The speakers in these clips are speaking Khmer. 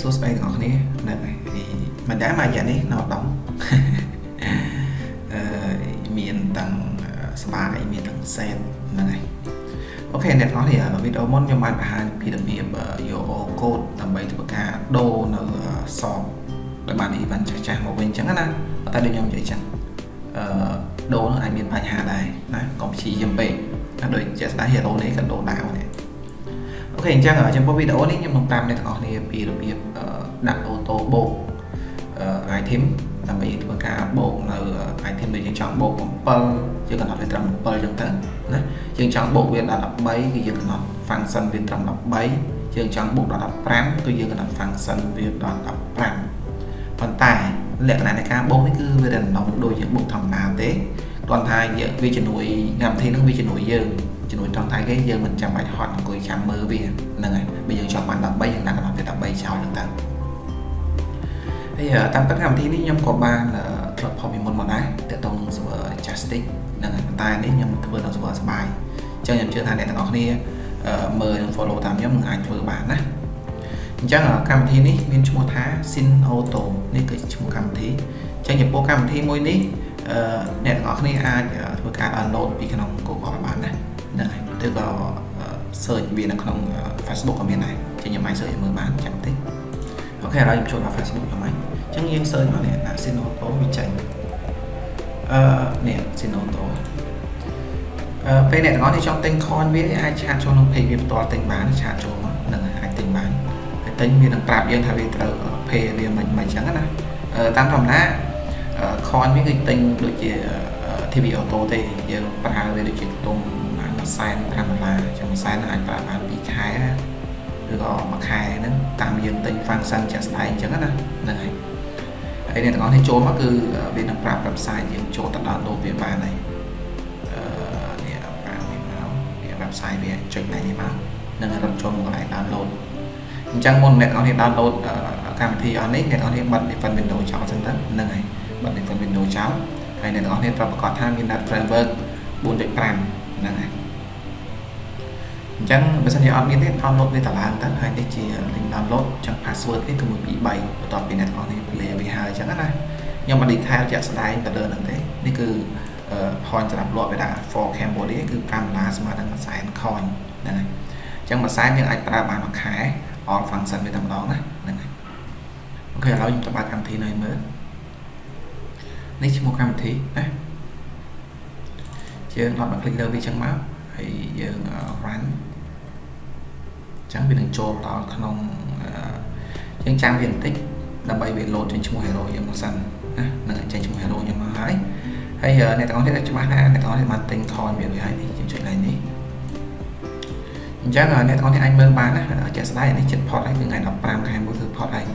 សួស្តីទាំងអស់គ្នាហ្នឹងហើយមិនដែរមកយ៉ាងនេះនៅដងអឺមានទាំងស្បាយមានទាំងសេតហ្នឹងហើយអូខេអ្នកទាំងអស់គ្នាវីដេអូមុនខ្ញុំបានបង្ហាញពីរបៀបយកកូដដើម្បីធ្វើការដូរនៅសបដែលបាន event ចាស់ចាស់មកវិញអញ្ចឹងណាតែដូចខ្ញុំនិយាយចឹងអឺដូរនឹងអាចមានបញ្ហាដែរណាកុំព្យាយាមពេកដូចជាស្ដាយ hero នេះក៏ដូរដាវដែរ អូខេអញ្ចឹងចំពោះវីដេអូនេះខ្ញុំនឹងប្រាប់អ្នកទាំងអស់គ្នាពីរបៀបដាក់អូតូបូក item ដើម្បីធ្វើការបូកនៅ item ដែលយើងចង់បូក7យើងកំណត់វាត្រឹម7ចឹងទៅណាយើងចង់បូកវាដល់13គឺយើងកំណត់ function វាត្រឹម13យើងចង់បូកដល់15គឺយើងកំណត់ function វាដល់15ប៉ុន្តែលក្ខណៈនៃការបូកនេះគឺវា random ដូចយើងបូកធម្មតាទេ គ្រាន់តែយើងវាជំនួយកម្មវិធីនឹងវាជំនួយយើងជំនួយត្រង់តែគេយើងមិនចាំបាច់ហត់អង្គុយចាំមើលវាហ្នឹងហើយបើយើងចង់បាន13យើងដាក់កំណត់វា13ចោលហ្នឹងទៅហើយតាមពិតកម្មវិធីនេះខ្ញុំក៏បានធ្លាប់ផុសពីមុនមកដែរទាក់ទងនឹង server Justice ហ្នឹងហើយប៉ុន្តែនេះខ្ញុំធ្វើនៅ server សបាយអញ្ចឹងខ្ញុំជឿថាអ្នកទាំងអស់គ្នាមើលនិង follow តាមខ្ញុំនឹងអាចធ្វើបានណាអញ្ចឹងកម្មវិធីនេះមានឈ្មោះថា Sin Auto នេះគឺឈ្មោះកម្មវិធីអញ្ចឹងចំពោះកម្មវិធីមួយនេះ អ្នកទាំងអស់គ្នាអាចធ្វើការ download ពីក្នុង Google បានណាហ្នឹងហើយឬក៏ search វានៅក្នុង Facebook ក៏មានដែរអញ្ចឹងខ្ញុំអាច search មើលបានចាំតិចអូខេឥឡូវខ្ញុំចូលដល់ Facebook ខ្ញុំហ្នឹងអញ្ចឹងយើង search មកនេះដាក់ Sin Auto វាចេញអឺនេះ Sin Auto អឺពេលអ្នកទាំងអស់គ្នាចង់ទិញ coin វាអាចឆាតចូលក្នុង page វាផ្ទាល់ទិញបានឆាតចូលមកហ្នឹងហើយអាចទិញបានហើយទិញវានឹងប្រាប់យើងថាវាត្រូវ pay វាមិនមិនអញ្ចឹងណាតាមធម្មតា coin វាគឺទិញដូចជា TV auto ទេយើងប្រើវាដូចជាខ្ទង់1សែន5ដុល្លារចឹង1សែនអាចប្រើបាន2ខែឬក៏មួយខែហ្នឹងតាមយើងទិញ function ជាក់ស្ដែងអញ្ចឹងណាហ្នឹងហើយហើយអ្នកទាំងអស់នេះចូលមកគឺវានឹងប្រាប់ website យើងចូលទៅ download វាបានហើយអឺនេះប្រាប់នេះមកវា website វាចុចណែនេះមកនឹងរត់ចូលមកកន្លែង download អញ្ចឹងមុនអ្នកទាំងអស់នេះ download កម្មវិធីអស់នេះអ្នកទាំងអស់នេះបិទ Defend Windows ចោលសិនទៅហ្នឹងហើយ បិទ Defend Windows ចោលហើយអ្នកទាំងអស់គ្នាត្រូវប្រកាសថាមាន Net Framework 4.5ហ្នឹងហើយអញ្ចឹងបើសិនជាអត់មានទេ download វាតឡើងទៅហើយនេះជា link download អញ្ចឹង password នេះគឺ1 2 3បន្ទាប់ពីអ្នកទាំងអស់គ្នា play វាហើយអញ្ចឹងណាខ្ញុំអត់ detail ជាក់ស្ដែងទៅលើហ្នឹងទេនេះគឺ point សម្រាប់លក់វាដាក់ for Cambodia គឺ5ដុល្លារស្មើនឹង100,000 coin ហ្នឹងហើយអញ្ចឹងមួយសែនយើងអាចប្រើបានមួយខែ all function វាតែម្ដងណាហ្នឹងហើយអូខេឥឡូវខ្ញុំទៅបើកកម្មវិធីនៅមើល នេះឈ្មោះកម្មវិធីណាយើងដល់មកคลิกលើវាចឹងមកហើយយើង run ចឹងវានឹងចូលដល់ក្នុងយើងចាំវាបន្តិចដើម្បីវា load ចេញឈ្មោះ hero យើងមកសិនណានឹងចេញឈ្មោះ hero យើងមកហើយហើយអ្នកទាំងអស់គ្នាច្បាស់ណាអ្នកទាំងអស់គ្នាបានទិញ coin វារួចហើយនេះយើងចុចឡើងនេះអញ្ចឹងអ្នកទាំងអស់គ្នាអាចមើលបានណាជាក់ស្ដែងនេះចិត្ត pot ហើយគឺថ្ងៃ15ខែ1គឺ pot ហើយ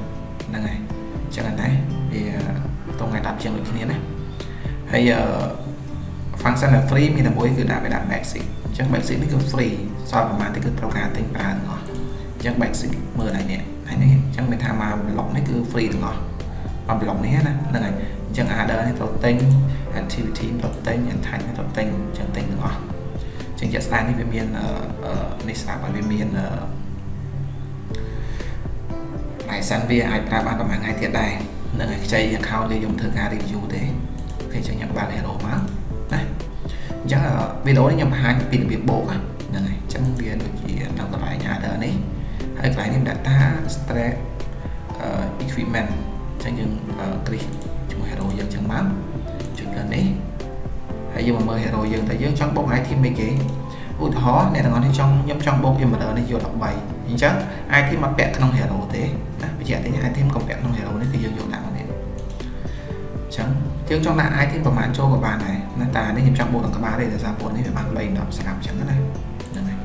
ហ្នឹងហើយអញ្ចឹងណាវា តថ្ងៃ10ជាងដូចគ្នាណាហើយ function ដែល free មានតែមួយគឺដាក់វាដាក់ basic អញ្ចឹង basic នេះគឺ free សល់ប្រហែលទីគឺត្រូវការទិញប្រើទាំងអស់អញ្ចឹង basic មើលហើយនេះហើយនេះអញ្ចឹងមានថាមក block នេះគឺ free ទាំងអស់មក block នេះណាហ្នឹងហើយអញ្ចឹង order នេះត្រូវទិញ activity ត្រូវទិញ attach នេះត្រូវទិញអញ្ចឹងទិញទាំងអស់អញ្ចឹងជាក់ស្ដែងនេះវាមាននេះស្រាប់ហើយវាមាន license វាអាចប្រើបានប្រហែលថ្ងៃទៀតដែរ នឹងឲ្យខ្ចី account នេះខ្ញុំធ្វើការ review ទេអូខេអញ្ចឹងខ្ញុំបើក hero មកណាអញ្ចឹងវីដេអូនេះខ្ញុំបង្ហាញពីរបៀបបូកហ្នឹងហើយអញ្ចឹងវាដូចជានៅកន្លែង order នេះហើយកន្លែងនេះ data stress equipment អញ្ចឹងយើងគ្រីសជាមួយ hero យើងអញ្ចឹងមកចុចលើនេះហើយយើងមកមើល hero យើងតែយើងចង់បូក item អីគេ ឧទាហរណ៍អ្នកទាំងអស់នេះចង់ខ្ញុំចង់បូក emerald នេះយក13អញ្ចឹង item មកពាក់ក្នុង hero ទេណាបញ្ជាក់តែ item កុំពាក់ក្នុង hero នេះគឺយើងយកដាក់មកនេះអញ្ចឹងយើងចង់ដាក់ item ប្រហែលចូលក៏បានដែរណាតែនេះខ្ញុំចង់បូកដល់ក្បាលទេដោយសារពួកនេះវាបាន3 10ស្រាប់អញ្ចឹងណាហ្នឹងហើយ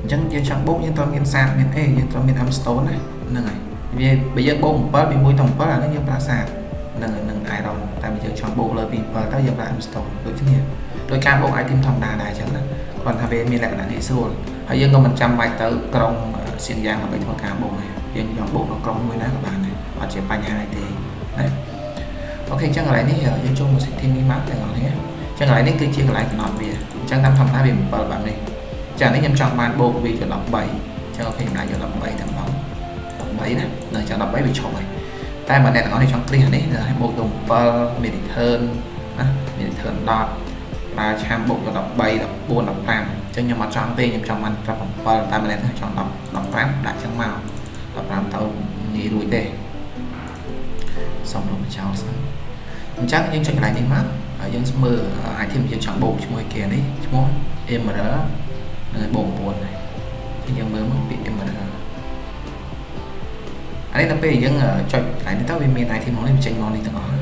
អញ្ចឹងយើងចង់បូកយើងត្រូវមានសាតមានអេយើងត្រូវមាន M stone ណាហ្នឹងហើយវាបើយើងបូក7ពី1ទៅ7អានេះយើងប្រើសាតនឹងនឹង iron តែបើយើងចង់បូកលើពី7ទៅយើងប្រើ M stone ដូចគ្នា ដោយការបូក item ធម្មតាដែរអញ្ចឹងណាគ្រាន់តែវាមានលក្ខណៈងាយស្រួលហើយយើងក៏មិនចាំបាច់ទៅក្រុងសៀនយ៉ាងដើម្បីធ្វើការបូកដែរយើងចង់បូកនៅក្រុងមួយណាក៏បានដែរអត់ជាបញ្ហាទេណាអូខេអញ្ចឹងកន្លែងនេះយើងចូលមក setting នេះមកទាំងអស់គ្នាអញ្ចឹងកន្លែងនេះគឺជាកន្លែងកំណត់វាអញ្ចឹងតាមធម្មតាវា7បែបនេះអញ្ចឹងនេះខ្ញុំចង់បានបូកវាជា13អញ្ចឹងអូខេខ្ញុំដាក់យក13តែម្ដង13ណានៅចង់13វាឈប់ហើយតែបើអ្នកទាំងអស់នេះចង់គ្រានេះឲ្យបូកទៅ7 mid return ណា mid return 10 ប្រើឆាមបូកទៅ13 14 15អញ្ចឹងខ្ញុំអត់ចង់ទេខ្ញុំចង់បានប្រាប់7តែម្នាក់ចង់10 15ដាក់ចឹងមក15ទៅងាយរួចទេសុំលុបចោលសិនអញ្ចឹងយើងចុចកន្លែងនេះមកហើយយើងមើល item យើងចង់បូកជាមួយគេនេះឈ្មោះ emerald នៅបូក9នេះយើងមើលមកពាក្យ emerald អានេះដល់ពេលយើងចុចកន្លែងនេះទៅវាមាន item មកនេះចេញមកនេះទាំងអស់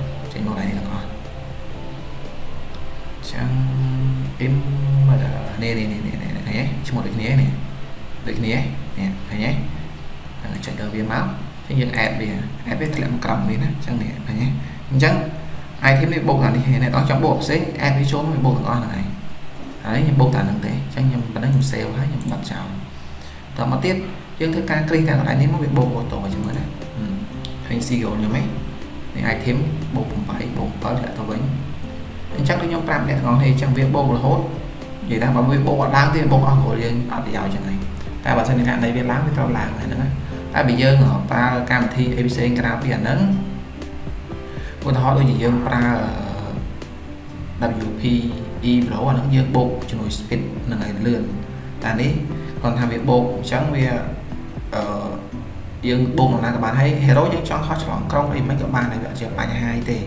emerald នេះនេះនេះនេះឃើញទេឈ្មោះដូចគ្នានេះដូចគ្នានេះឃើញទេហើយចុចដល់វាមកចឹងយើង add វា add វាធ្លាក់មកក្រោមនេះណាចឹងនេះឃើញទេអញ្ចឹង item នេះបូកតាមនេះអ្នកនរចង់បូកផ្សេង add វាចូលមកបូកទាំងអស់ហ្នឹងហើយហើយខ្ញុំបូកតាមហ្នឹងទេអញ្ចឹងខ្ញុំប៉ុណ្ណឹងខ្ញុំ save ហើយខ្ញុំបិទចោលតមកទៀតយើងធ្វើការគ្រីសទាំងកន្លែងនេះមកវាបូកអូតូជាមួយណាឃើញ CEO ខ្ញុំឯងនេះ item បូក8បូក7ធ្លាក់ទៅវិញ អញ្ចឹងដូចខ្ញុំប្រាប់អ្នកទាំងអស់នេះអញ្ចឹងវាបូករហូតនិយាយថាបើវាបូកអត់ឡើងទេបូកអស់គ្រាន់យើងអត់ប្រយោជន៍ចឹងហើយតែបើសិនជាករណីវាឡើងវាត្រូវឡើងហើយហ្នឹងតែបើយើងប្រើកម្មវិធីអីផ្សេងក្រៅពីអាហ្នឹងឧទាហរណ៍ដូចជាយើងប្រើ WP E Pro អាហ្នឹងយើងបូកជាមួយ speed នឹងឲ្យលឿនតែនេះគាត់ថាវាបូកអញ្ចឹងវាអឺយើងបូកណាក៏បានហើយ hero យើងចង់ខុសឆ្លងក្រុងអីមិនក៏បានហើយវាអត់ជាបញ្ហាទេ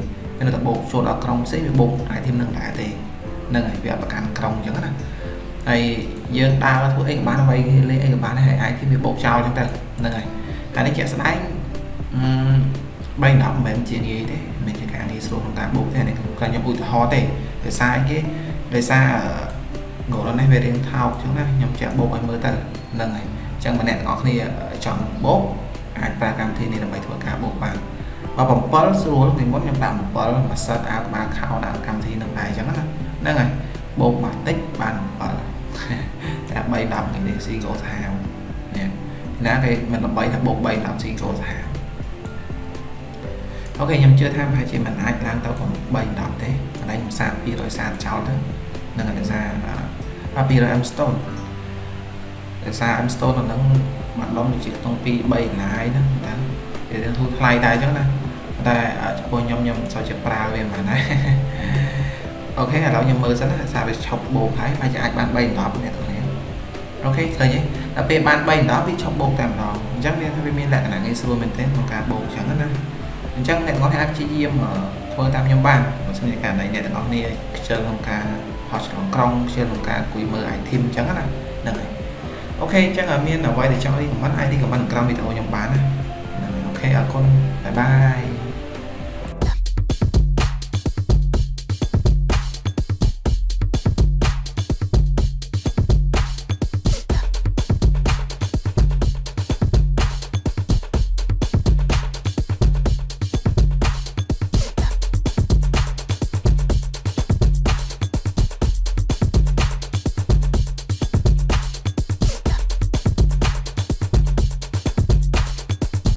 វានៅតែបូកចូលដល់ក្រុងផ្សេងវាបូក item នឹងដែរទេហ្នឹងហើយវាអត់ប្រកាន់ក្រុងអញ្ចឹងណាហើយយើងដើរធ្វើអីក៏បានអ្វីលេងអីក៏បានហើយ item វាបូកចោលអញ្ចឹងទៅហ្នឹងហើយតែនេះជាក់ស្ដែងអឺ3 10មិនមែនជាងាយទេមិនជាការងាយស្រួលក្នុងការបូកទេនេះខ្ញុំឧទាហរណ៍ទេដោយសារអីគេដោយសារ goal នេះវារៀងថោកអញ្ចឹងណាខ្ញុំចាក់បូកឲ្យមើលទៅហ្នឹងហើយអញ្ចឹងម្នាក់ទាំងអស់គ្នាចង់បូកអាចប្រើកម្មវិធីនេះដើម្បីធ្វើការបូកបាន បើ7ស្រួលពីមុនខ្ញុំដាក់7មួយសិតអាក្បាលខោដាក់កម្មវិធីនឹងដែរអញ្ចឹងណាហ្នឹងហើយបូកមកតិចបាន7តែ3 10នេះស៊ី go សាហាវនេះណាគេមិនល្បីថាបូក3 10ស៊ី go សាហាវអូខេខ្ញុំជឿថាប្រហែលជាមិនអាចឡើងទៅ3 10ទេកន្លែងខ្ញុំសាក230ចោលទៅនឹងដោយសារ200 M stone ដោយសារ M stone ហ្នឹងមួយដុំដូចជាក្នុង2 3ឡាយហ្នឹងតែវាធូរថ្លៃដែរអញ្ចឹងណា តែចំពោះខ្ញុំខ្ញុំមិនសូវជាប្រើវាមិនដែរអូខេឥឡូវខ្ញុំមើលសិនណាសារវាឈប់បូកហើយអាចអាចបាន3 10អ្នកទាំងនេះអូខេឃើញទេដល់ពេលបាន3 10វាឈប់បូកតែម្ដងអញ្ចឹងវាថាវាមានលក្ខណៈងាយស្រួលមែនទែនក្នុងការបូកអញ្ចឹងណាអញ្ចឹងអ្នកទាំងអស់អាចព្យាយាមធ្វើតាមខ្ញុំបានបើសិនជាករណីអ្នកទាំងអស់គ្នាខ្ជិលក្នុងការហោះឆ្លងក្រុងខ្ជិលក្នុងការអង្គុយមើល item អញ្ចឹងណាហ្នឹងហើយ OK អញ្ចឹងមានអ្វីដែលចង់ recommend អាច recommend ក្រោមវីដេអូខ្ញុំបានណា OK អរគុណ bye bye